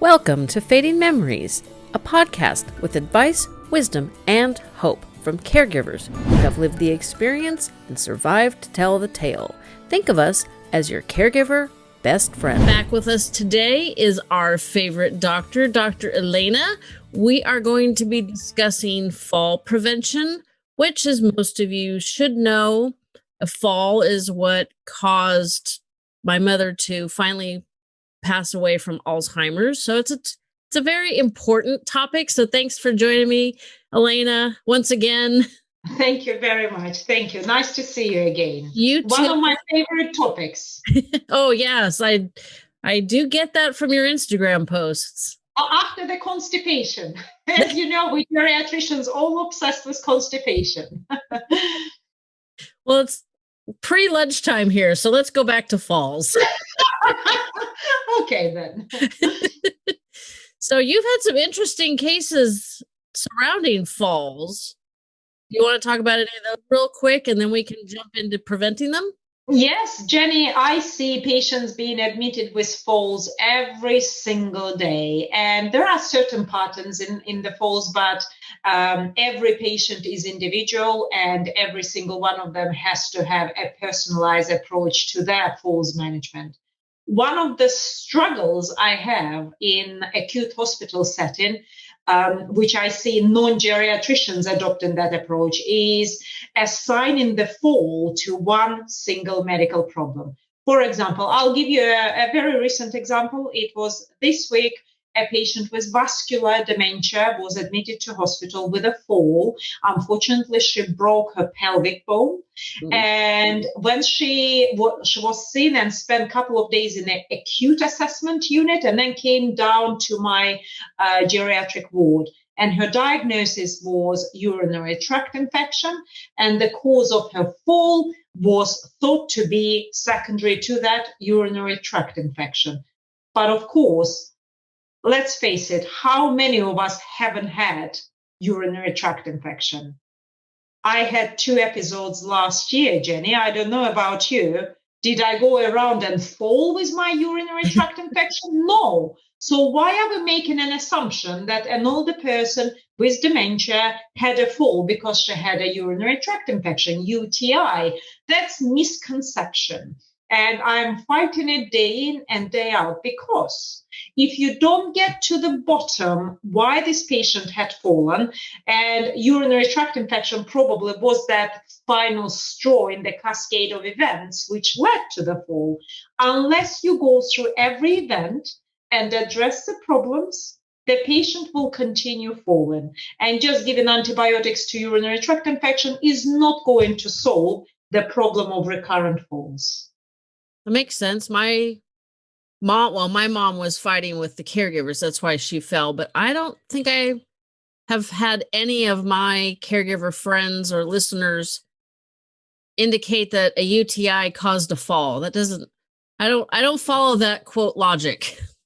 Welcome to Fading Memories, a podcast with advice, wisdom, and hope from caregivers who have lived the experience and survived to tell the tale. Think of us as your caregiver best friend. Back with us today is our favorite doctor, Dr. Elena. We are going to be discussing fall prevention, which, as most of you should know, a fall is what caused my mother to finally pass away from Alzheimer's. So it's a it's a very important topic. So thanks for joining me, Elena, once again. Thank you very much. Thank you. Nice to see you again. You too. One of my favorite topics. oh yes, I I do get that from your Instagram posts. After the constipation, as you know, we geriatricians all obsessed with constipation. well, it's pre lunchtime here, so let's go back to falls. okay then. so you've had some interesting cases surrounding falls. You want to talk about any of those real quick and then we can jump into preventing them? Yes, Jenny, I see patients being admitted with falls every single day. And there are certain patterns in, in the falls, but um, every patient is individual and every single one of them has to have a personalized approach to their falls management. One of the struggles I have in acute hospital setting um, which I see non-geriatricians adopting that approach, is assigning the fall to one single medical problem. For example, I'll give you a, a very recent example. It was this week a patient with vascular dementia was admitted to hospital with a fall. Unfortunately, she broke her pelvic bone. Mm-hmm. And when she, she was seen and spent a couple of days in an acute assessment unit and then came down to my uh, geriatric ward. And her diagnosis was urinary tract infection. And the cause of her fall was thought to be secondary to that urinary tract infection. But of course, let's face it, how many of us haven't had urinary tract infection? I had two episodes last year, Jenny. I don't know about you. Did I go around and fall with my urinary tract infection? No. So why are we making an assumption that an older person with dementia had a fall because she had a urinary tract infection, UTI? That's misconception. And I'm fighting it day in and day out because if you don't get to the bottom why this patient had fallen, and urinary tract infection probably was that final straw in the cascade of events which led to the fall, unless you go through every event and address the problems, the patient will continue falling. And just giving antibiotics to urinary tract infection is not going to solve the problem of recurrent falls. That makes sense. My mom, well, my mom was fighting with the caregivers. That's why she fell. But I don't think I have had any of my caregiver friends or listeners indicate that a UTI caused a fall. That doesn't, I don't, I don't follow that quote logic.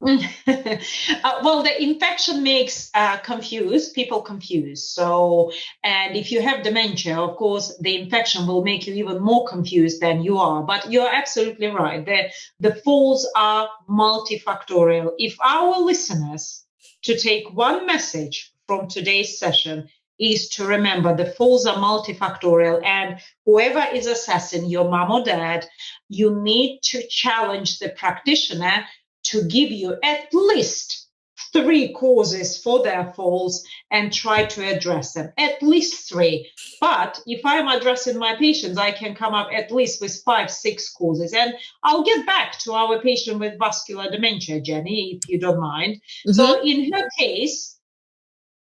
uh, well, the infection makes uh, confused people confused. So, and if you have dementia, of course, the infection will make you even more confused than you are. But you're absolutely right. The the falls are multifactorial. If our listeners to take one message from today's session is to remember the falls are multifactorial and whoever is assessing your mom or dad you need to challenge the practitioner to give you at least three causes for their falls and try to address them. At least three. But if I'm addressing my patients, I can come up at least with five, six causes. And I'll get back to our patient with vascular dementia, Jenny, if you don't mind. Mm-hmm. So in her case,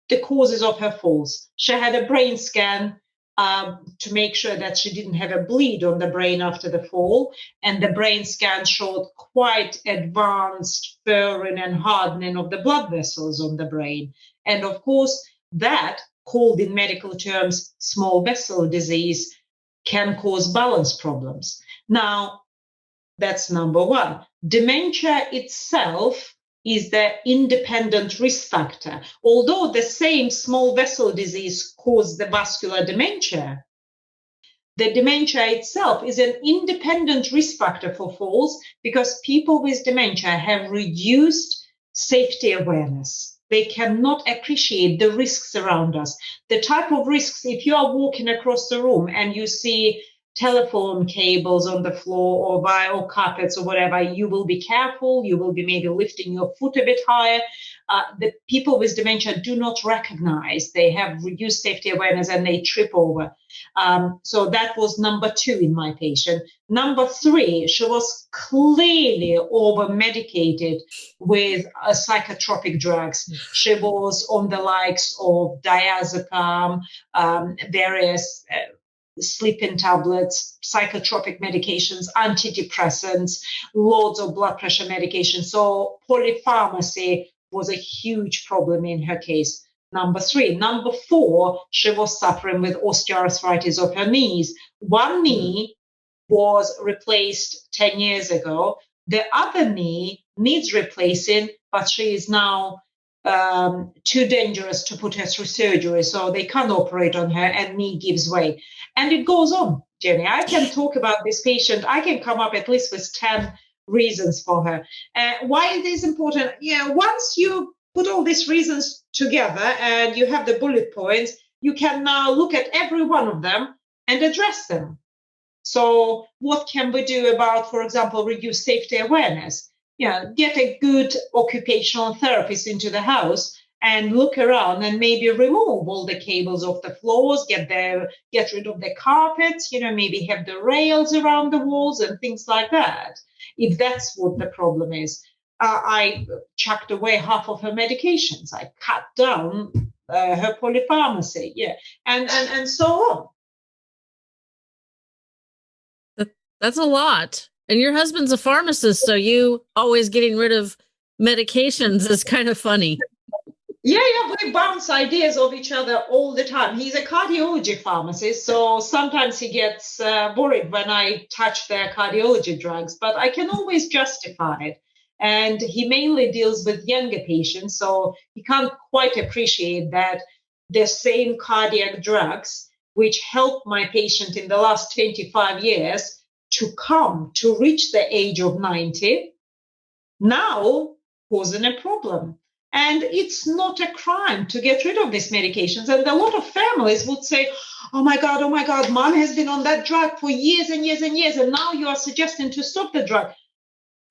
the causes of her falls. She had a brain scan um, to make sure that she didn't have a bleed on the brain after the fall. And the brain scan showed quite advanced furring and hardening of the blood vessels on the brain. And of course, that, called in medical terms small vessel disease, can cause balance problems. Now, that's number one. Dementia itself is the independent risk factor. Although the same small vessel disease causes the vascular dementia, the dementia itself is an independent risk factor for falls because people with dementia have reduced safety awareness. They cannot appreciate the risks around us. The type of risks, if you are walking across the room and you see telephone cables on the floor or vinyl carpets or whatever, you will be careful. You will be maybe lifting your foot a bit higher. Uh, the people with dementia do not recognize they have reduced safety awareness and they trip over. Um, so that was number two in my patient. Number three, she was clearly over medicated with uh, psychotropic drugs. She was on the likes of diazepam, um, various. Uh, sleeping tablets, psychotropic medications, antidepressants, loads of blood pressure medication. So polypharmacy was a huge problem in her case. Number three. Number four, she was suffering with osteoarthritis of her knees. One knee was replaced 10 years ago. The other knee needs replacing, but she is now um, too dangerous to put her through surgery, so they can't operate on her, and knee gives way. And it goes on, Jenny. I can talk about this patient. I can come up at least with 10 reasons for her. Uh, why it is important? Yeah, once you put all these reasons together and you have the bullet points, you can now look at every one of them and address them. So, what can we do about, for example, reduce safety awareness? Yeah, get a good occupational therapist into the house and look around and maybe remove all the cables off the floors, get the get rid of the carpets, you know, maybe have the rails around the walls and things like that. If that's what the problem is, uh, I chucked away half of her medications. I cut down uh, her polypharmacy, yeah, and and and so on. That's a lot. And your husband's a pharmacist, so you always getting rid of medications is kind of funny. Yeah, yeah, we bounce ideas of each other all the time. He's a cardiology pharmacist, so sometimes he gets uh, worried when I touch their cardiology drugs, but I can always justify it. And he mainly deals with younger patients, so he can't quite appreciate that the same cardiac drugs, which helped my patient in the last 25 years, to come to reach the age of 90 now causing a problem. And it's not a crime to get rid of these medications. And a lot of families would say, Oh my God, oh my God, mom has been on that drug for years and years and years. And now you are suggesting to stop the drug.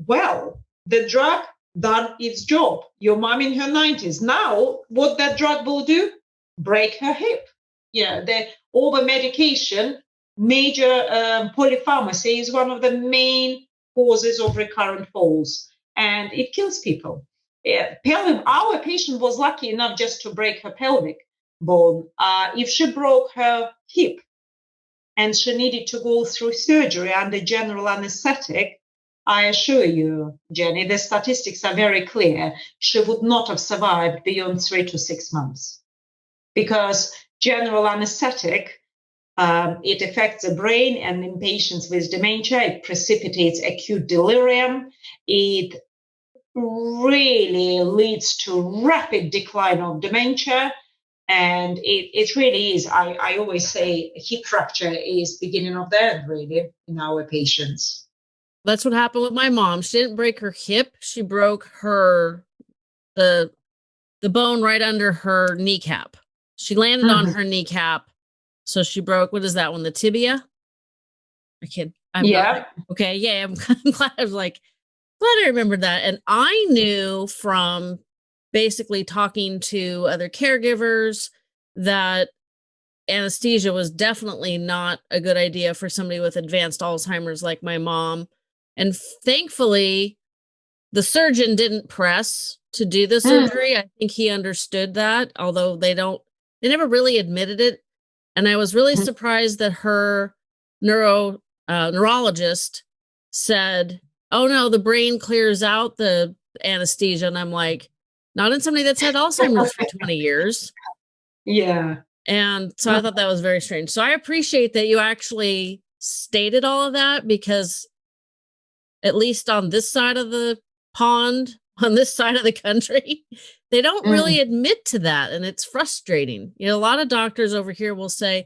Well, the drug done its job. Your mom in her 90s. Now, what that drug will do? Break her hip. Yeah, the over medication major um, polypharmacy is one of the main causes of recurrent falls and it kills people. Yeah, pelvic, our patient was lucky enough just to break her pelvic bone. Uh, if she broke her hip and she needed to go through surgery under general anesthetic, I assure you, Jenny, the statistics are very clear. She would not have survived beyond three to six months because general anesthetic um, it affects the brain, and in patients with dementia, it precipitates acute delirium. It really leads to rapid decline of dementia. And it, it really is, I, I always say, hip fracture is beginning of the end, really, in our patients. That's what happened with my mom. She didn't break her hip. She broke her the the bone right under her kneecap. She landed mm-hmm. on her kneecap so she broke, what is that one? The tibia? I can't. I'm yeah. okay. Yeah. I'm, I'm glad I was like, glad I remembered that. And I knew from basically talking to other caregivers that anesthesia was definitely not a good idea for somebody with advanced Alzheimer's like my mom. And thankfully, the surgeon didn't press to do the mm. surgery. I think he understood that, although they don't, they never really admitted it and I was really mm-hmm. surprised that her neuro uh, neurologist said, "Oh no, the brain clears out the anesthesia." And I'm like, "Not in somebody that's had Alzheimer's for 20 years." Yeah. And so I thought that was very strange. So I appreciate that you actually stated all of that because at least on this side of the pond, on this side of the country, they don't mm. really admit to that. And it's frustrating. You know, a lot of doctors over here will say,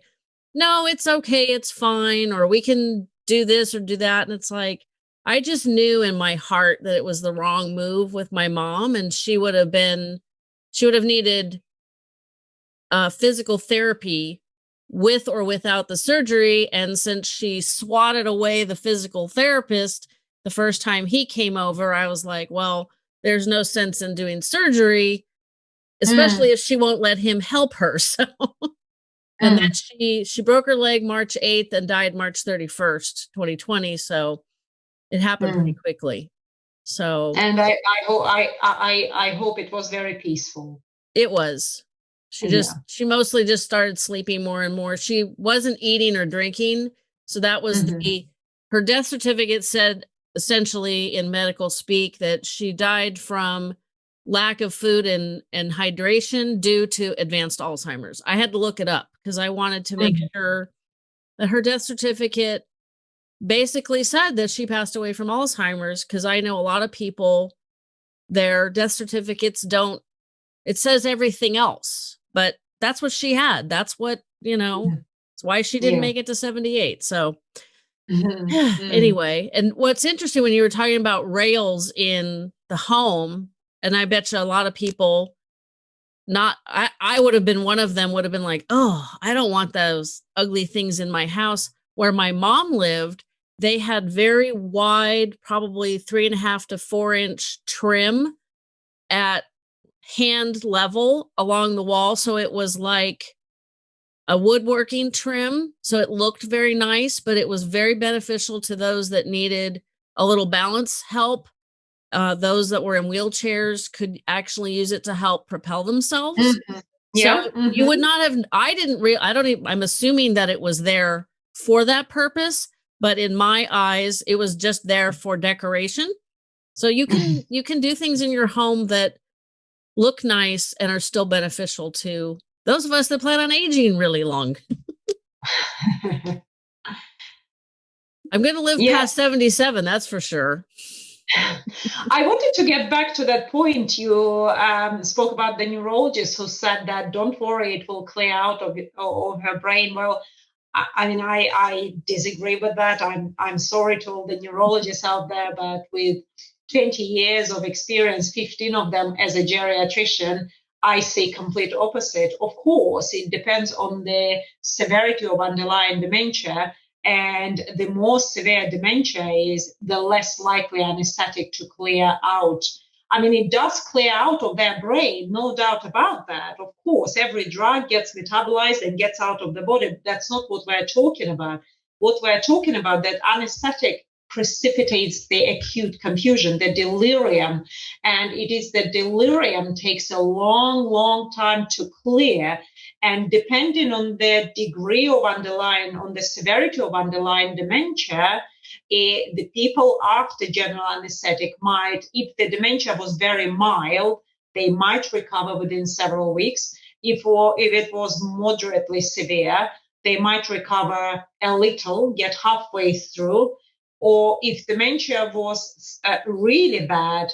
no, it's okay, it's fine, or we can do this or do that. And it's like, I just knew in my heart that it was the wrong move with my mom, and she would have been, she would have needed uh, physical therapy with or without the surgery. And since she swatted away the physical therapist the first time he came over, I was like, well, there's no sense in doing surgery, especially mm. if she won't let him help her. So and mm. then she she broke her leg March 8th and died March 31st, 2020. So it happened mm. pretty quickly. So and I I hope I I I hope it was very peaceful. It was. She just yeah. she mostly just started sleeping more and more. She wasn't eating or drinking. So that was mm-hmm. the her death certificate said essentially in medical speak that she died from lack of food and and hydration due to advanced Alzheimer's. I had to look it up because I wanted to make mm-hmm. sure that her death certificate basically said that she passed away from Alzheimer's because I know a lot of people their death certificates don't it says everything else but that's what she had. That's what, you know, it's why she didn't yeah. make it to 78. So. Mm-hmm. Mm-hmm. anyway, and what's interesting when you were talking about rails in the home, and I bet you a lot of people not I, I would have been one of them would have been like, oh, I don't want those ugly things in my house. Where my mom lived, they had very wide, probably three and a half to four inch trim at hand level along the wall. So it was like a woodworking trim. So it looked very nice, but it was very beneficial to those that needed a little balance help. Uh, those that were in wheelchairs could actually use it to help propel themselves. Mm-hmm. Yeah. So mm-hmm. you would not have, I didn't real, I don't even, I'm assuming that it was there for that purpose, but in my eyes, it was just there for decoration. So you can, you can do things in your home that look nice and are still beneficial to those of us that plan on aging really long. I'm going to live yeah. past 77, that's for sure. I wanted to get back to that point. You um, spoke about the neurologist who said that don't worry, it will clear out of, of her brain. Well, I, I mean, I, I disagree with that. I'm I'm sorry to all the neurologists out there, but with 20 years of experience, 15 of them as a geriatrician, I say complete opposite. Of course, it depends on the severity of underlying dementia. And the more severe dementia is, the less likely anesthetic to clear out. I mean, it does clear out of their brain, no doubt about that. Of course, every drug gets metabolized and gets out of the body. That's not what we're talking about. What we're talking about, that anesthetic precipitates the acute confusion, the delirium. And it is the delirium takes a long, long time to clear. And depending on the degree of underlying, on the severity of underlying dementia, eh, the people after general anesthetic might, if the dementia was very mild, they might recover within several weeks. If, or, if it was moderately severe, they might recover a little, get halfway through, or if dementia was uh, really bad,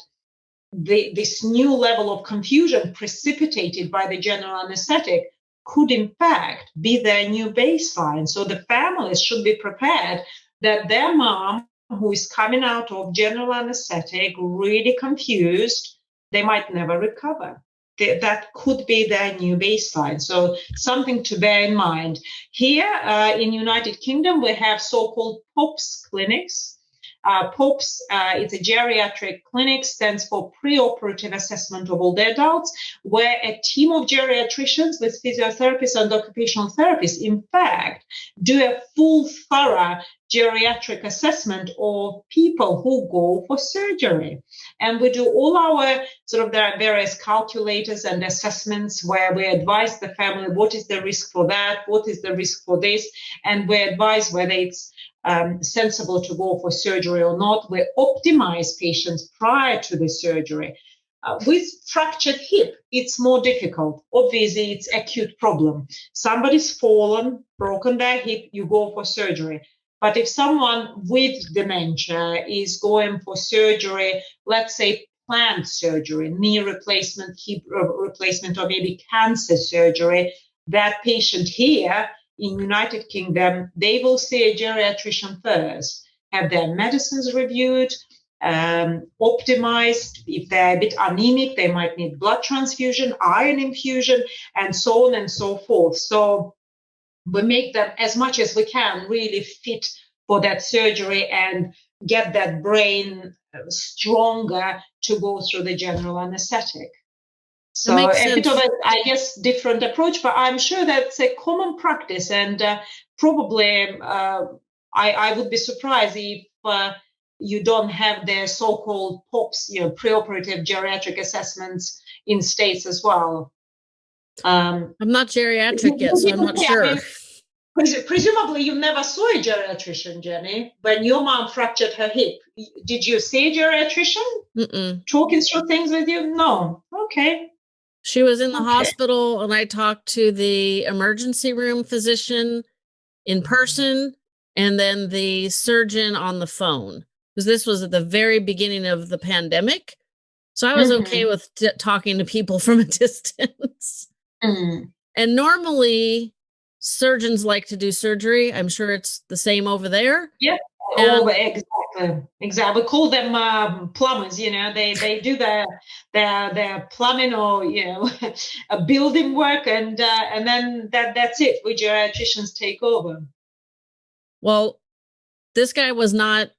the, this new level of confusion precipitated by the general anesthetic could in fact be their new baseline. So the families should be prepared that their mom, who is coming out of general anesthetic, really confused, they might never recover that could be their new baseline. So something to bear in mind. Here uh, in United Kingdom, we have so-called POPS clinics. Uh, POPS uh, is a geriatric clinic, stands for preoperative assessment of older adults, where a team of geriatricians with physiotherapists and occupational therapists, in fact, do a full, thorough geriatric assessment of people who go for surgery. And we do all our sort of, there are various calculators and assessments where we advise the family what is the risk for that, what is the risk for this, and we advise whether it's um, sensible to go for surgery or not. We optimize patients prior to the surgery. Uh, with fractured hip, it's more difficult. Obviously, it's acute problem. Somebody's fallen, broken their hip, you go for surgery. But if someone with dementia is going for surgery, let's say planned surgery, knee replacement, hip replacement, or maybe cancer surgery, that patient here in United Kingdom, they will see a geriatrician first. have their medicines reviewed, um, optimized. If they're a bit anemic, they might need blood transfusion, iron infusion, and so on and so forth. So we make them as much as we can really fit for that surgery and get that brain uh, stronger to go through the general anesthetic. So a bit of a, I guess, different approach, but I'm sure that's a common practice, and uh, probably uh, I, I, would be surprised if uh, you don't have the so-called POPs, you know, preoperative geriatric assessments in states as well. Um, I'm not geriatric yet, so I'm not sure. I mean, presumably, you never saw a geriatrician, Jenny. When your mom fractured her hip, did you see a geriatrician Mm-mm. talking through things with you? No. Okay. She was in the okay. hospital, and I talked to the emergency room physician in person and then the surgeon on the phone because this was at the very beginning of the pandemic. So I was mm-hmm. okay with t- talking to people from a distance. Mm-hmm. And normally surgeons like to do surgery. I'm sure it's the same over there. Yeah. Oh, exactly. Exactly. We call them um, plumbers. You know, they they do their their their plumbing or you know, a building work, and uh, and then that that's it. We geriatricians take over. Well, this guy was not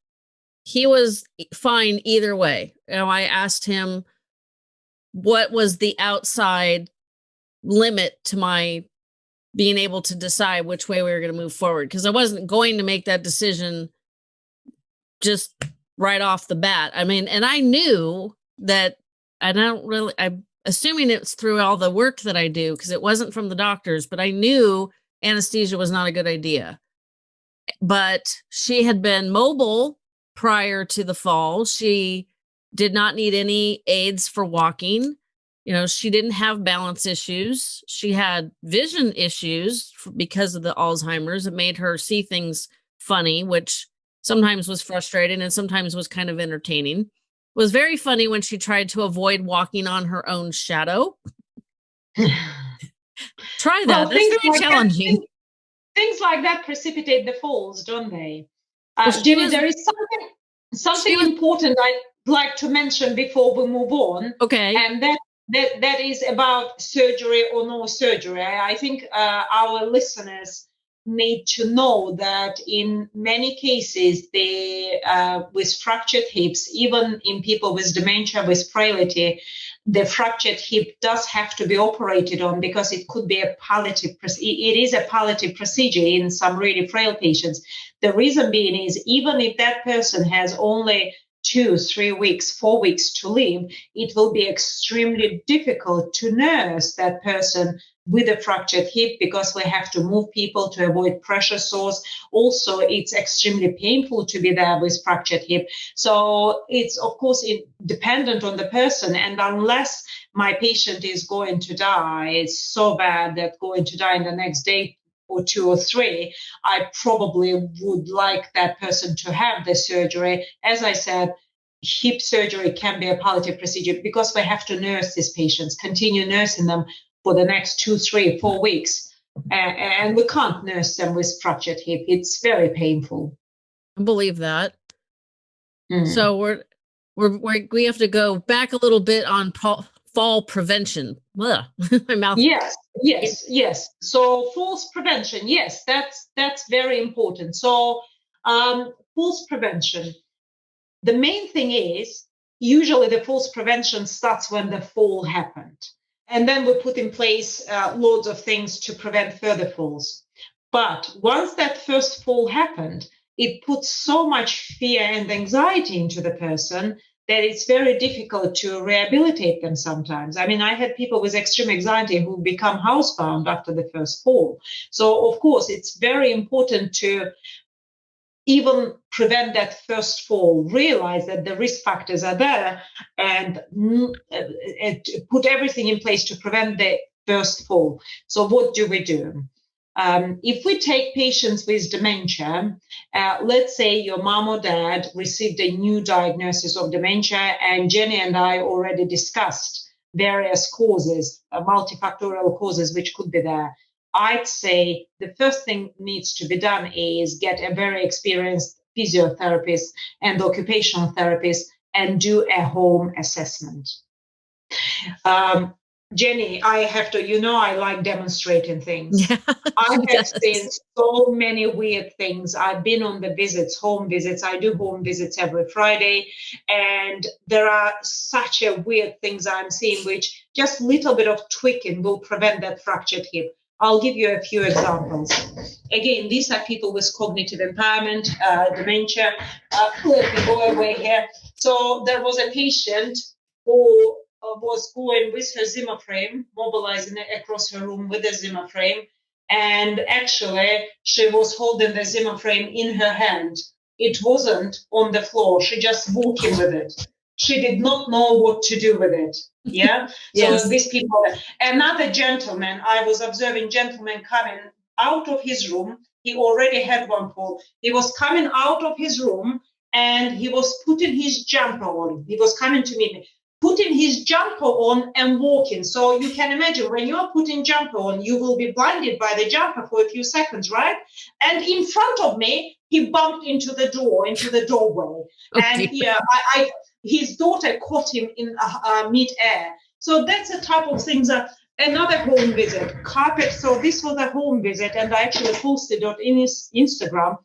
he was fine either way. You know, I asked him what was the outside limit to my being able to decide which way we were going to move forward because I wasn't going to make that decision just right off the bat. I mean, and I knew that I don't really I'm assuming it's through all the work that I do because it wasn't from the doctors, but I knew anesthesia was not a good idea. But she had been mobile prior to the fall. She did not need any aids for walking. You know, she didn't have balance issues. She had vision issues because of the Alzheimer's. It made her see things funny, which sometimes was frustrating and sometimes was kind of entertaining. It was very funny when she tried to avoid walking on her own shadow. Try that. Well, That's very challenging. That, things like that precipitate the falls, don't they? Uh, well, Jenny, was, there is something something was, important I'd like to mention before we move on. Okay. And that that that is about surgery or no surgery. I, I think uh, our listeners need to know that in many cases, they uh, with fractured hips, even in people with dementia with frailty, the fractured hip does have to be operated on because it could be a palliative. It is a palliative procedure in some really frail patients. The reason being is even if that person has only two, three weeks, four weeks to live, it will be extremely difficult to nurse that person with a fractured hip because we have to move people to avoid pressure sores. Also, it's extremely painful to be there with fractured hip. So it's of course dependent on the person. And unless my patient is going to die, it's so bad that going to die in the next day or two or three, I probably would like that person to have the surgery. As I said, hip surgery can be a palliative procedure because we have to nurse these patients, continue nursing them for the next two, three, four weeks. And we can't nurse them with fractured hip. It's very painful. I believe that. Mm. So we're, we're, we're, we have to go back a little bit on fall prevention. My mouth. Yes, yes, yes. So falls prevention. Yes, that's that's very important. So um, falls prevention. The main thing is usually the falls prevention starts when the fall happened. And then we put in place uh, loads of things to prevent further falls. But once that first fall happened, it puts so much fear and anxiety into the person that it's very difficult to rehabilitate them sometimes. I mean, I had people with extreme anxiety who become housebound after the first fall. So, of course, it's very important to even prevent that first fall, realize that the risk factors are there, and, and uh, uh, put everything in place to prevent the first fall. So, what do we do? Um, if we take patients with dementia, uh, let's say your mom or dad received a new diagnosis of dementia, and Jenny and I already discussed various causes, uh, multifactorial causes which could be there. I'd say the first thing needs to be done is get a very experienced physiotherapist and occupational therapist and do a home assessment. Um, Jenny, I have to, you know, I like demonstrating things. Yeah, I have does. seen so many weird things. I've been on the visits, home visits. I do home visits every Friday. And there are such a weird things I'm seeing, which just a little bit of tweaking will prevent that fractured hip. I'll give you a few examples. Again, these are people with cognitive impairment, uh, dementia. Uh, let me go away here. So there was a patient who Uh, was going with her Zimmer frame, mobilizing it across her room with the Zimmer frame. And actually, she was holding the Zimmer frame in her hand. It wasn't on the floor. She just walking with it. She did not know what to do with it. Yeah. yes. So these people. Another gentleman. I was observing gentleman coming out of his room. He already had one fall. He was coming out of his room and he was putting his jumper on. He was coming to meet me putting his jumper on and walking. So you can imagine when you're putting jumper on, you will be blinded by the jumper for a few seconds, right? And in front of me, he bumped into the door, into the doorway. Okay. And yeah, I, I, his daughter caught him in uh, uh, mid-air. So that's the type of things that another home visit, carpet. So this was a home visit, and I actually posted it in his Instagram.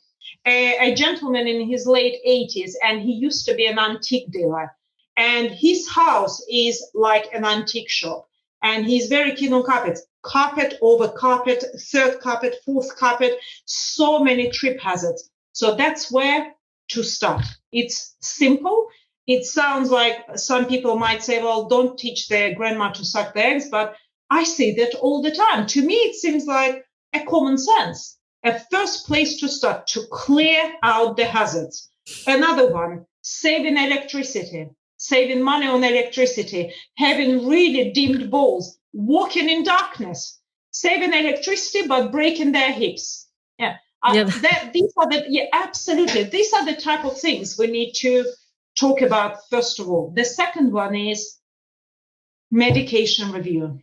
A, a gentleman in his late 80s, and he used to be an antique dealer and his house is like an antique shop. And he's very keen on carpets. Carpet over carpet, third carpet, fourth carpet, so many trip hazards. So that's where to start. It's simple. It sounds like some people might say, well, don't teach their grandma to suck the eggs, but I see that all the time. To me, it seems like a common sense. A first place to start to clear out the hazards. Another one, saving electricity saving money on electricity, having really dimmed balls, walking in darkness, saving electricity but breaking their hips. Yeah. Uh, yeah. that, these are the yeah absolutely these are the type of things we need to talk about first of all the second one is medication review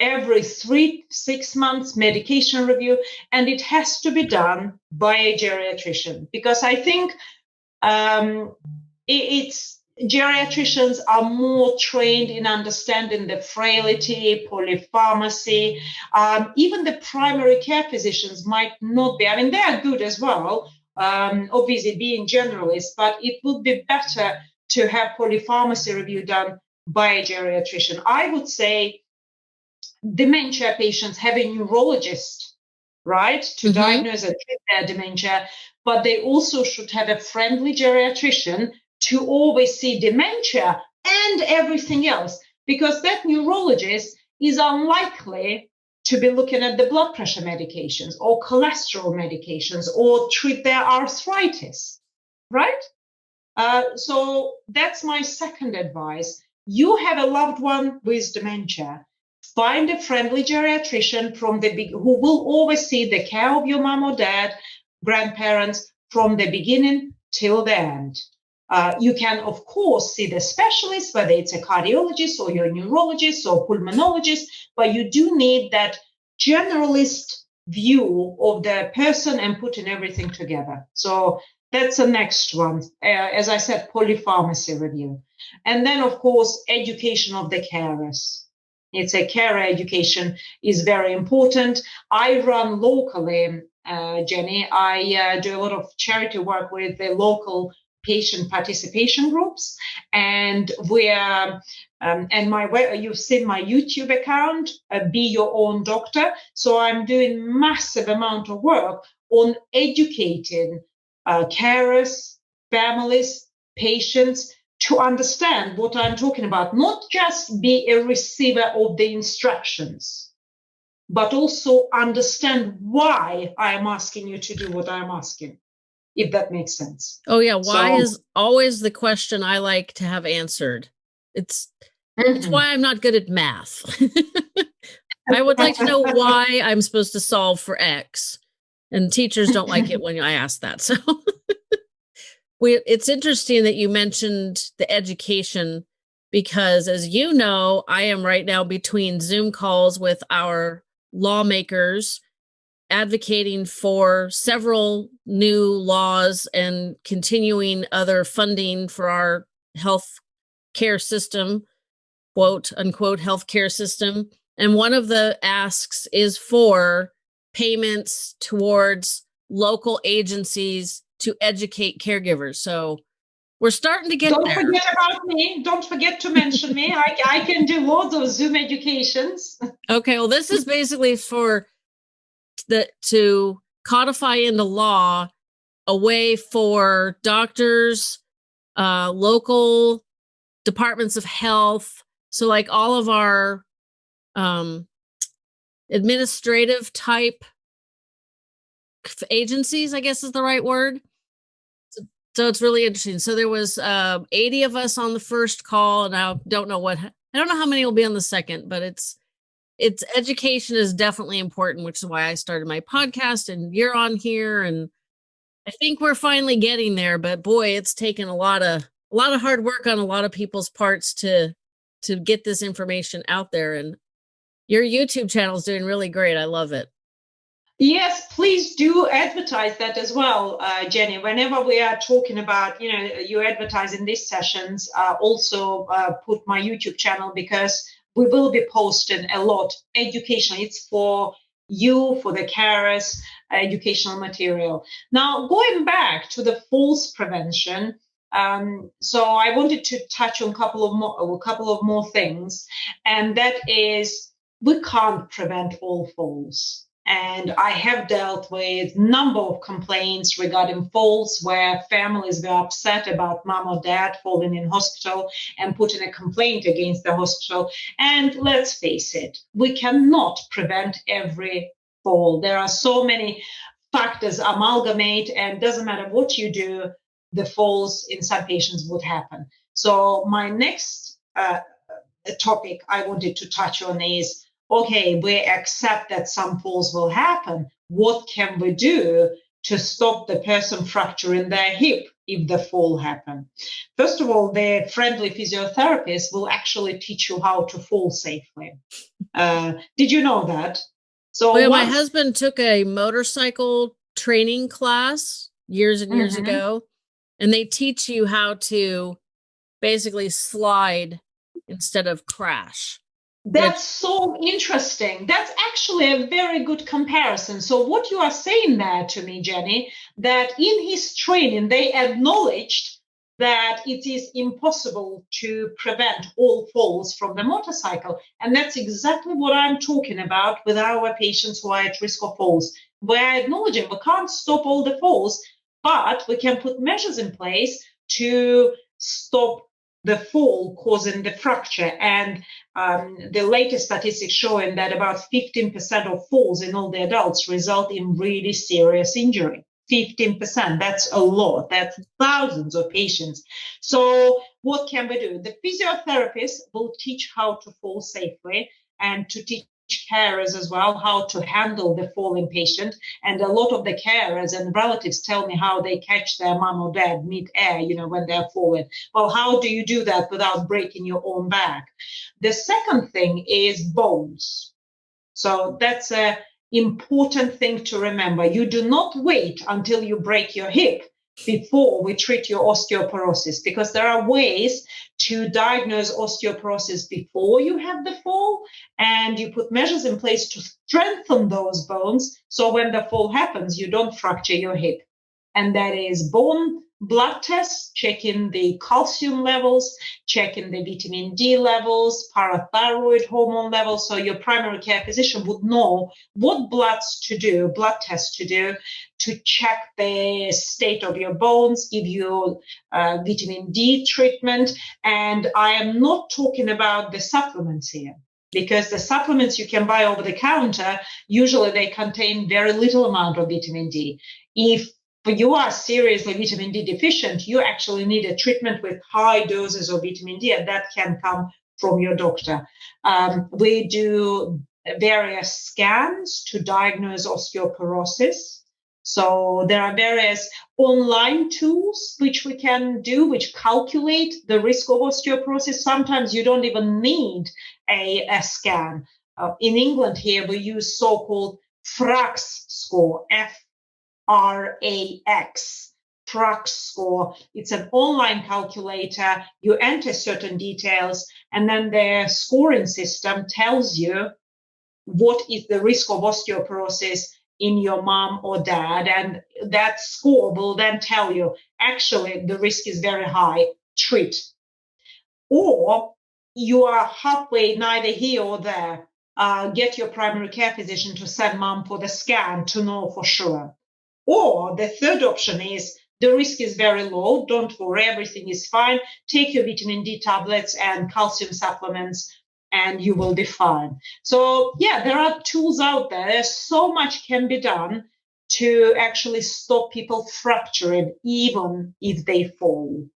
every three six months medication review and it has to be done by a geriatrician because i think um, it, it's geriatricians are more trained in understanding the frailty, polypharmacy. Um, even the primary care physicians might not be. I mean, they are good as well, um, obviously being generalists, but it would be better to have polypharmacy review done by a geriatrician. I would say dementia patients have a neurologist, right, to mm-hmm. diagnose and treat their dementia, but they also should have a friendly geriatrician to always see dementia and everything else because that neurologist is unlikely to be looking at the blood pressure medications or cholesterol medications or treat their arthritis, right? Uh, so that's my second advice. You have a loved one with dementia. Find a friendly geriatrician from the big, who will always see the care of your mom or dad, grandparents from the beginning till the end. Uh, you can, of course, see the specialist, whether it's a cardiologist or your neurologist or pulmonologist, but you do need that generalist view of the person and putting everything together. So that's the next one. Uh, as I said, polypharmacy review. And then, of course, education of the carers. It's a carer education is very important. I run locally, uh, Jenny. I uh, do a lot of charity work with the local patient participation groups and where um, and my you've seen my youtube account uh, be your own doctor. So i'm doing massive amount of work on educating uh, carers families patients to understand what i'm talking about not just be a receiver of the instructions but also understand why i am asking you to do what i'm asking if that makes sense. Oh yeah, why so, is always the question I like to have answered. It's mm-hmm. it's why I'm not good at math. I would like to know why I'm supposed to solve for X. And teachers don't like it when I ask that. So we it's interesting that you mentioned the education because as you know, I am right now between Zoom calls with our lawmakers advocating for several new laws and continuing other funding for our health care system, quote unquote, health care system. And one of the asks is for payments towards local agencies to educate caregivers. So we're starting to get Don't there. forget about me. Don't forget to mention me. I, I can do all those Zoom educations. Okay, well, this is basically for the to codify into law a way for doctors, uh, local departments of health, so like all of our um, administrative type agencies, I guess is the right word. So, so it's really interesting. So there was uh, 80 of us on the first call, and I don't know what I don't know how many will be on the second, but it's it's education is definitely important, which is why I started my podcast and you're on here and I think we're finally getting there, but boy, it's taken a lot of a lot of hard work on a lot of people's parts to to get this information out there and your YouTube channel is doing really great. I love it. Yes, please do advertise that as well, uh, Jenny. Whenever we are talking about, you know, you advertise in these sessions, uh, also uh, put my YouTube channel because we will be posting a lot education. It's for you, for the carers, educational material. Now, going back to the falls prevention, um, so I wanted to touch on a couple of more, a couple of more things, and that is we can't prevent all falls. And I have dealt with a number of complaints regarding falls where families were upset about mom or dad falling in hospital and putting a complaint against the hospital. And let's face it, we cannot prevent every fall. There are so many factors amalgamate and doesn't matter what you do, the falls in some patients would happen. So my next uh, topic I wanted to touch on is okay, we accept that some falls will happen. What can we do to stop the person fracturing their hip if the fall happen? First of all, the friendly physiotherapist will actually teach you how to fall safely. Uh, did you know that? So well, my husband took a motorcycle training class years and years mm-hmm. ago, and they teach you how to basically slide instead of crash. That's so interesting. That's actually a very good comparison. So, what you are saying there to me, Jenny, that in his training, they acknowledged that it is impossible to prevent all falls from the motorcycle. And that's exactly what I'm talking about with our patients who are at risk of falls. We're acknowledging we can't stop all the falls, but we can put measures in place to stop the fall causing the fracture. And um, the latest statistics showing that about 15% of falls in all the adults result in really serious injury. 15%, that's a lot. That's thousands of patients. So what can we do? The physiotherapist will teach how to fall safely and to teach carers as well how to handle the falling patient. And a lot of the carers and relatives tell me how they catch their mom or dad mid-air, you know, when they're falling. Well, how do you do that without breaking your own back? The second thing is bones. So that's a important thing to remember. You do not wait until you break your hip before we treat your osteoporosis because there are ways to diagnose osteoporosis before you have the fall and you put measures in place to strengthen those bones so when the fall happens you don't fracture your hip. And that is bone blood tests, checking the calcium levels, checking the vitamin D levels, parathyroid hormone levels. So your primary care physician would know what bloods to do, blood tests to do to check the state of your bones, give you uh, vitamin D treatment. And I am not talking about the supplements here because the supplements you can buy over the counter usually they contain very little amount of vitamin D. If you are seriously vitamin D deficient, you actually need a treatment with high doses of vitamin D, and that can come from your doctor. Um, we do various scans to diagnose osteoporosis. So there are various online tools which we can do, which calculate the risk of osteoporosis. Sometimes you don't even need a, a scan. Uh, in England here, we use so-called FRAX score, F R A X. FRAX score. It's an online calculator. You enter certain details, and then the scoring system tells you what is the risk of osteoporosis in your mom or dad. And that score will then tell you actually the risk is very high, treat. Or you are halfway neither here or there. Uh, get your primary care physician to send mom for the scan to know for sure. Or the third option is the risk is very low. Don't worry, everything is fine. Take your vitamin D tablets and calcium supplements, and you will be fine. So, yeah, there are tools out there. There's so much can be done to actually stop people fracturing, even if they fall.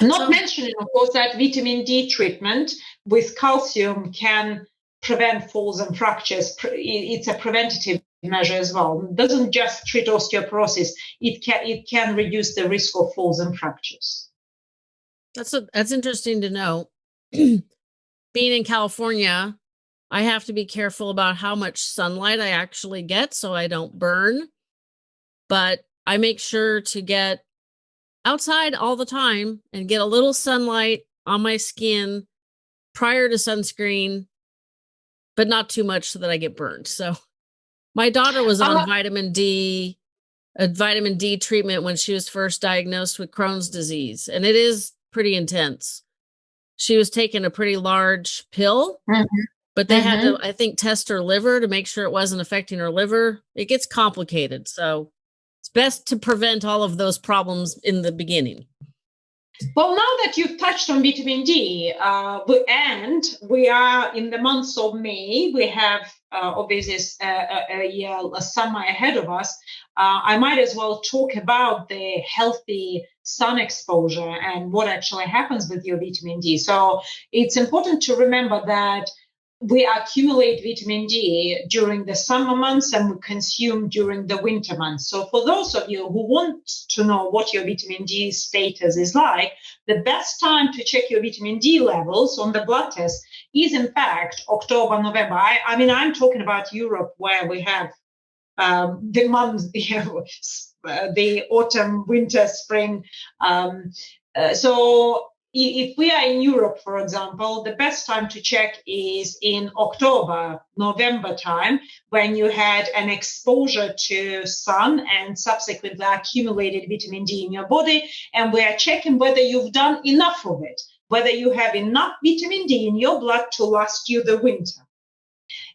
Not so, mentioning, of course, that vitamin D treatment with calcium can prevent falls and fractures. It's a preventative measure as well. It doesn't just treat osteoporosis. It can it can reduce the risk of falls and fractures. That's a, that's interesting to know. Being in California, I have to be careful about how much sunlight I actually get so I don't burn. But I make sure to get outside all the time and get a little sunlight on my skin prior to sunscreen, but not too much so that I get burned. So my daughter was on uh, vitamin D, a vitamin D treatment when she was first diagnosed with Crohn's disease, and it is pretty intense. She was taking a pretty large pill, mm-hmm. but they mm-hmm. had to, mm-hmm. I think, test her liver to make sure it wasn't affecting her liver. It gets complicated. So it's best to prevent all of those problems in the beginning. Well, now that you've touched on vitamin D, uh, and we are in the months of May, we have uh, obviously a, a, a, a, summer ahead of us. Uh, I might as well talk about the healthy sun exposure and what actually happens with your vitamin D. So it's important to remember that we accumulate vitamin D during the summer months and we consume during the winter months. So for those of you who want to know what your vitamin D status is like, the best time to check your vitamin D levels on the blood test is in fact October, November. I, I mean, I'm talking about Europe where we have um, the months, know, the autumn, winter, spring. Um, uh, so if we are in Europe, for example, the best time to check is in October, November time, when you had an exposure to sun and subsequently accumulated vitamin D in your body. And we are checking whether you've done enough of it, whether you have enough vitamin D in your blood to last you the winter.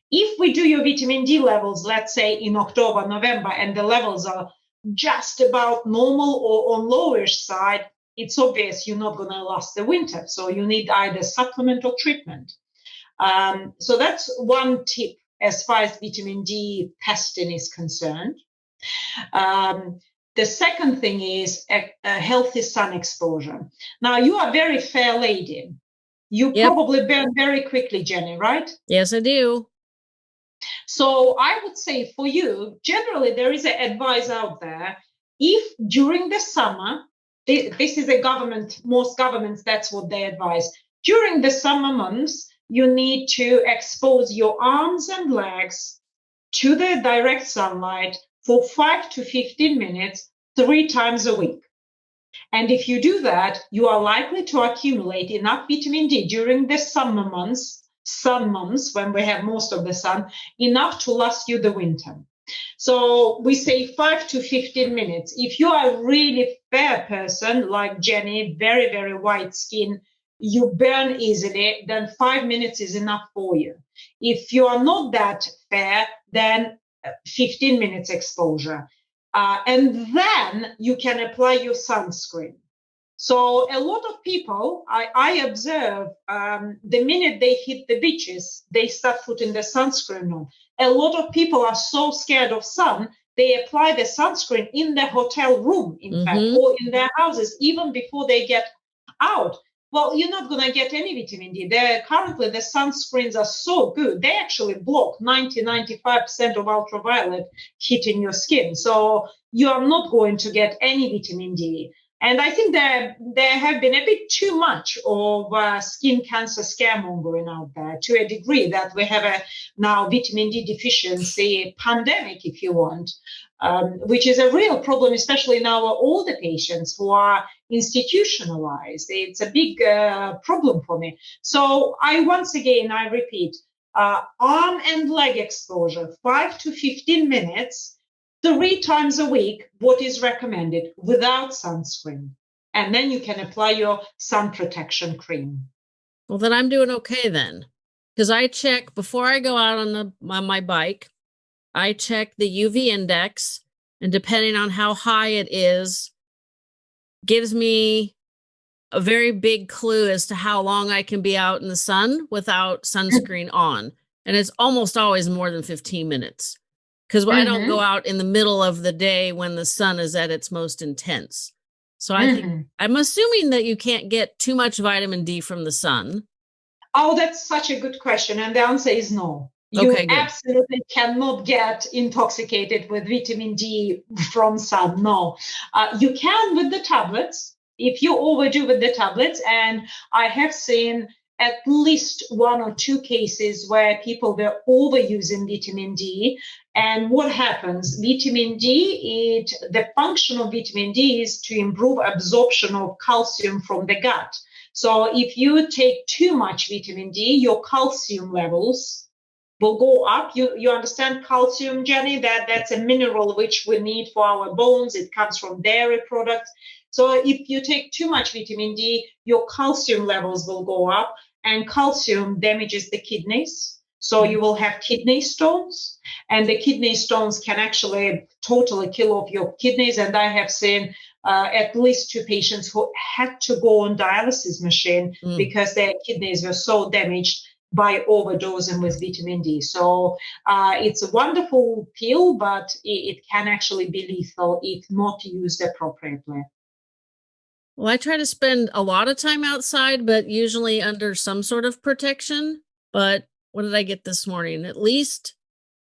If we do your vitamin D levels, let's say in October, November, and the levels are just about normal or on lowish side, it's obvious you're not going to last the winter. So you need either supplement or treatment. Um, so that's one tip as far as vitamin D testing is concerned. Um, the second thing is a, a, healthy sun exposure. Now, you are a very fair lady. You yep. probably burn very quickly, Jenny, right? Yes, I do. So I would say for you, generally, there is an advice out there. If during the summer this is a government, most governments, that's what they advise. During the summer months, you need to expose your arms and legs to the direct sunlight for 5 to 15 minutes, three times a week. And if you do that, you are likely to accumulate enough vitamin D during the summer months, sun months, when we have most of the sun, enough to last you the winter. So we say five to 15 minutes. If you are a really fair person like Jenny, very, very white skin, you burn easily, then five minutes is enough for you. If you are not that fair, then uh, 15 minutes exposure. Uh, and then you can apply your sunscreen. So a lot of people, I, I observe, um, the minute they hit the beaches, they start putting the sunscreen on. A lot of people are so scared of sun, they apply the sunscreen in their hotel room, in mm-hmm. fact, or in their houses, even before they get out. Well, you're not going to get any vitamin D. They're, currently, the sunscreens are so good. They actually block 90, 95% of ultraviolet hitting your skin. So you are not going to get any vitamin D. And I think that there have been a bit too much of uh, skin cancer scaremongering out there to a degree that we have a now vitamin D deficiency pandemic, if you want, um, which is a real problem, especially in our older patients who are institutionalized. It's a big uh, problem for me. So I once again, I repeat, uh, arm and leg exposure, five to 15 minutes three times a week what is recommended without sunscreen. And then you can apply your sun protection cream. Well, then I'm doing okay then. Because I check before I go out on the on my bike, I check the UV index, and depending on how high it is, gives me a very big clue as to how long I can be out in the sun without sunscreen on. And it's almost always more than 15 minutes because mm-hmm. I don't go mm-hmm. out in the middle of the day when the sun is at its most intense. So I mm-hmm. think I'm assuming that you can't get too much vitamin D from the sun. Oh, that's such a good question. And the answer is no. You okay, absolutely cannot get intoxicated with vitamin D from sun. No. Uh, you can with the tablets if you overdo with the tablets. And I have seen at least one or two cases where people were overusing vitamin D. And what happens? Vitamin D, it the function of vitamin D is to improve absorption of calcium from the gut. So if you take too much vitamin D, your calcium levels will go up. You you understand calcium, Jenny? That that's a mineral which we need for our bones. It comes from dairy products. So if you take too much vitamin D, your calcium levels will go up and calcium damages the kidneys. So you will have kidney stones and the kidney stones can actually totally kill off your kidneys. And I have seen uh, at least two patients who had to go on dialysis machine mm. because their kidneys were so damaged by overdosing with vitamin D. So uh, it's a wonderful pill, but it, it, can actually be lethal if not used appropriately. Well, I try to spend a lot of time outside, but usually under some sort of protection. But what did I get this morning? At least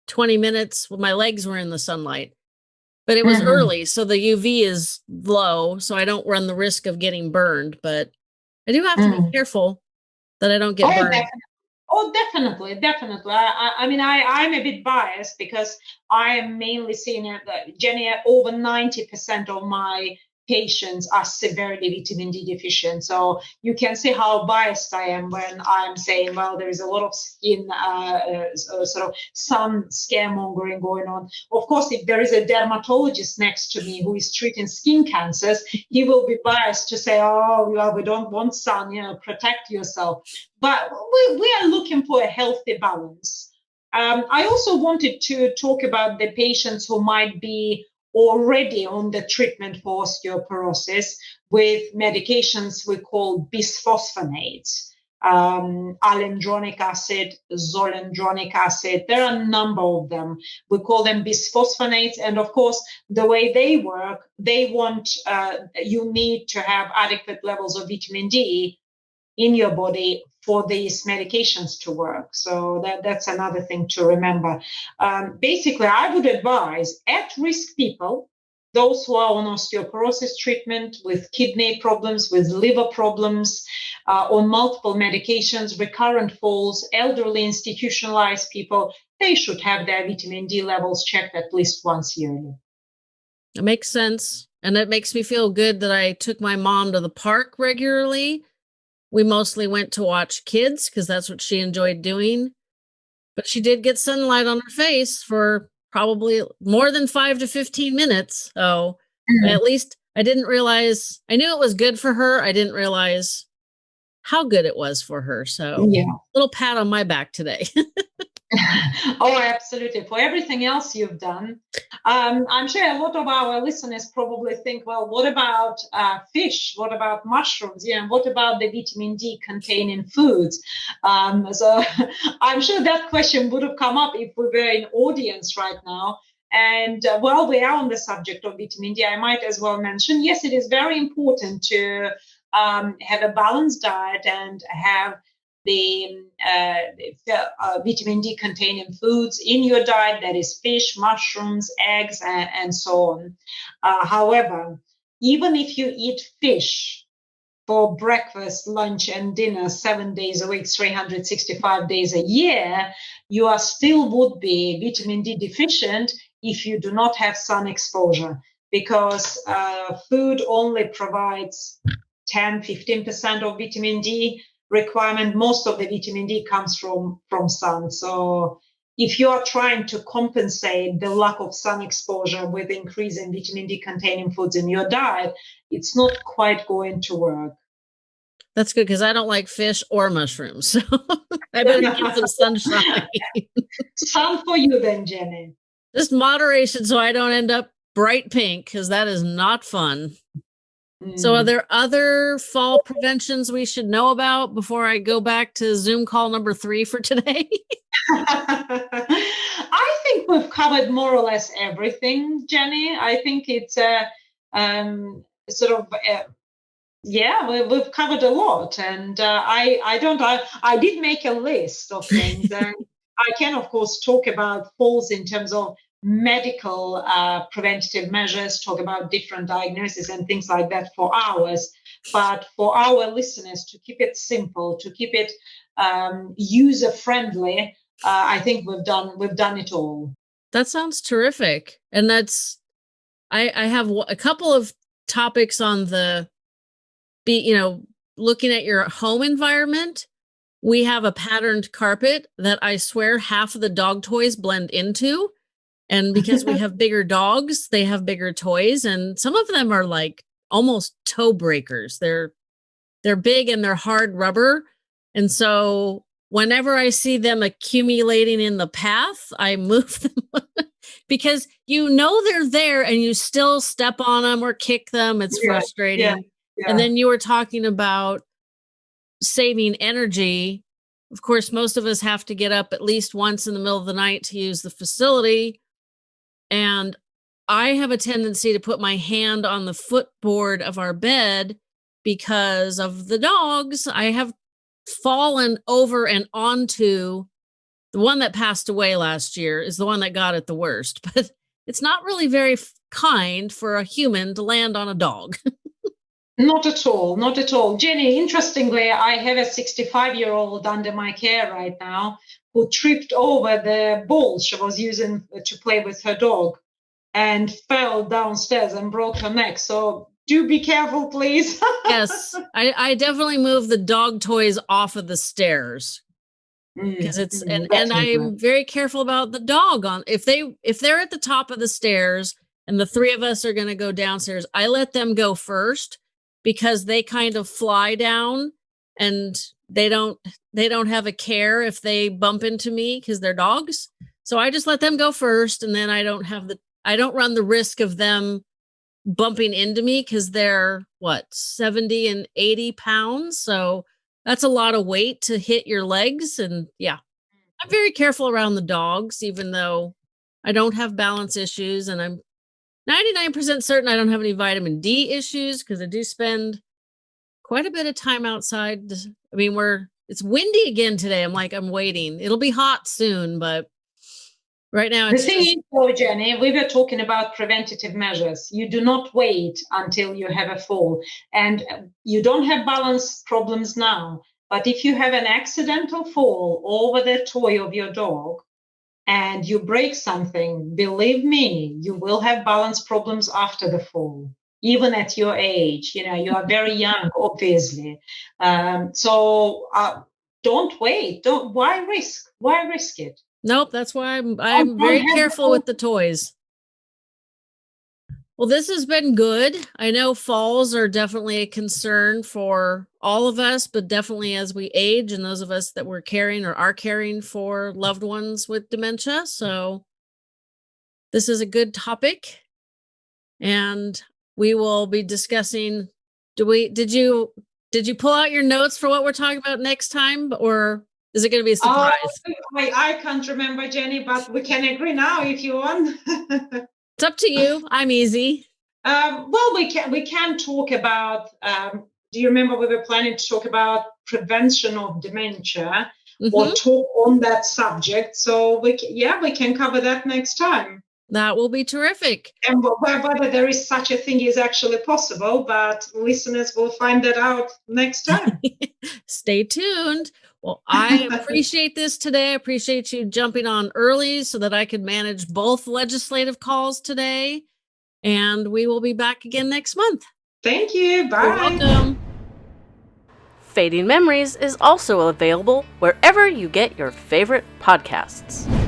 20 minutes my legs were in the sunlight. But it was mm-hmm. early, so the UV is low, so I don't run the risk of getting burned. But I do have to mm. be careful that I don't get oh, burned. Definitely. Oh, definitely, definitely. I, I, mean, I, I'm a bit biased because I am mainly seeing it, uh, Jenny, over 90% of my patients are severely vitamin D deficient. So you can see how biased I am when I'm saying, well, there is a lot of skin uh, uh, sort of sun scaremongering going on. Of course, if there is a dermatologist next to me who is treating skin cancers, he will be biased to say, oh, well, we don't want sun, you know, protect yourself. But we, we are looking for a healthy balance. Um, I also wanted to talk about the patients who might be already on the treatment for osteoporosis with medications we call bisphosphonates, um, alendronic acid, zoledronic acid. There are a number of them. We call them bisphosphonates. And of course, the way they work, they want, uh, you need to have adequate levels of vitamin D in your body for these medications to work. So that, that's another thing to remember. Um, basically, I would advise at risk people, those who are on osteoporosis treatment with kidney problems, with liver problems, uh, on multiple medications, recurrent falls, elderly institutionalized people, they should have their vitamin D levels checked at least once yearly. It makes sense. And it makes me feel good that I took my mom to the park regularly we mostly went to watch kids because that's what she enjoyed doing. But she did get sunlight on her face for probably more than five to 15 minutes. So mm-hmm. at least I didn't realize, I knew it was good for her. I didn't realize how good it was for her. So, yeah, little pat on my back today. oh, absolutely. For everything else you've done, um, I'm sure a lot of our listeners probably think, well, what about uh, fish? What about mushrooms? Yeah, what about the vitamin D containing foods? Um, so I'm sure that question would have come up if we were in audience right now. And uh, while we are on the subject of vitamin D, I might as well mention, yes, it is very important to um, have a balanced diet and have the uh, uh, vitamin D containing foods in your diet, that is fish, mushrooms, eggs, and, and so on. Uh, however, even if you eat fish for breakfast, lunch, and dinner seven days a week, 365 days a year, you are still would be vitamin D deficient if you do not have sun exposure because uh, food only provides 10 15% of vitamin D requirement. Most of the vitamin D comes from, from sun. So if you are trying to compensate the lack of sun exposure with increase in vitamin D containing foods in your diet, it's not quite going to work. That's good because I don't like fish or mushrooms. So I better get some sunshine. Sun for you then, Jenny. Just moderation so I don't end up bright pink because that is not fun. Mm. So, are mm. there other fall preventions we should know about before I go back to Zoom call number three for today? I think we've covered more or less everything, Jenny. I think it's a um, sort of. Uh, yeah, we, have covered a lot, and uh, I I don't I, I did make a list of things, and I can of course talk about falls in terms of medical uh, preventative measures, talk about different diagnoses and things like that for hours. But for our listeners, to keep it simple, to keep it um, user friendly, uh, I think we've done we've done it all. That sounds terrific, and that's I, I have a couple of topics on the be you know looking at your home environment. We have a patterned carpet that I swear half of the dog toys blend into and because we have bigger dogs, they have bigger toys. And some of them are like almost toe breakers. They're they're big and they're hard rubber. And so whenever I see them accumulating in the path, I move them because you know they're there and you still step on them or kick them. It's yeah, frustrating. Yeah, yeah. And then you were talking about saving energy. Of course, most of us have to get up at least once in the middle of the night to use the facility. And I have a tendency to put my hand on the footboard of our bed because of the dogs. I have fallen over and onto the one that passed away last year is the one that got it the worst, but it's not really very kind for a human to land on a dog. not at all, not at all. Jenny, interestingly, I have a 65 year old under my care right now who tripped over the ball she was using to play with her dog and fell downstairs and broke her neck. So do be careful, please. yes, I, I definitely move the dog toys off of the stairs because mm, it's mm, and and I'm very careful about the dog on if they if they're at the top of the stairs and the three of us are going to go downstairs, I let them go first because they kind of fly down and they don't they don't have a care if they bump into me because they're dogs so i just let them go first and then i don't have the i don't run the risk of them bumping into me because they're what 70 and 80 pounds so that's a lot of weight to hit your legs and yeah i'm very careful around the dogs even though i don't have balance issues and i'm 99% certain i don't have any vitamin d issues because i do spend quite a bit of time outside. I mean, we're it's windy again today. I'm like, I'm waiting. It'll be hot soon, but right now the thing is though jenny we were talking about preventative measures you do not wait until you have a fall and you don't have balance problems now but if you have an accidental fall over the toy of your dog and you break something believe me you will have balance problems after the fall even at your age. You know, you are very young, obviously. Um, so uh, don't wait. Don't. Why risk? Why risk it? Nope. That's why I'm. I'm very careful with the toys. Well, this has been good. I know falls are definitely a concern for all of us, but definitely as we age and those of us that we're caring or are caring for loved ones with dementia. So, this is a good topic. And we will be discussing do we did you did you pull out your notes for what we're talking about next time or is it going to be a surprise? oh, I, I can't remember jenny but we can agree now if you want. It's up to you. I'm easy. Um, well we can we can talk about um, do you remember we were planning to talk about prevention of dementia? Mm-hmm. or talk on that subject so we yeah we can cover that next time That will be terrific. And whether there is such a thing is actually possible, but listeners will find that out next time. Stay tuned. Well, I appreciate this today. I appreciate you jumping on early so that I could manage both legislative calls today. And we will be back again next month. Thank you. Bye. You're welcome. Fading Memories is also available wherever you get your favorite podcasts.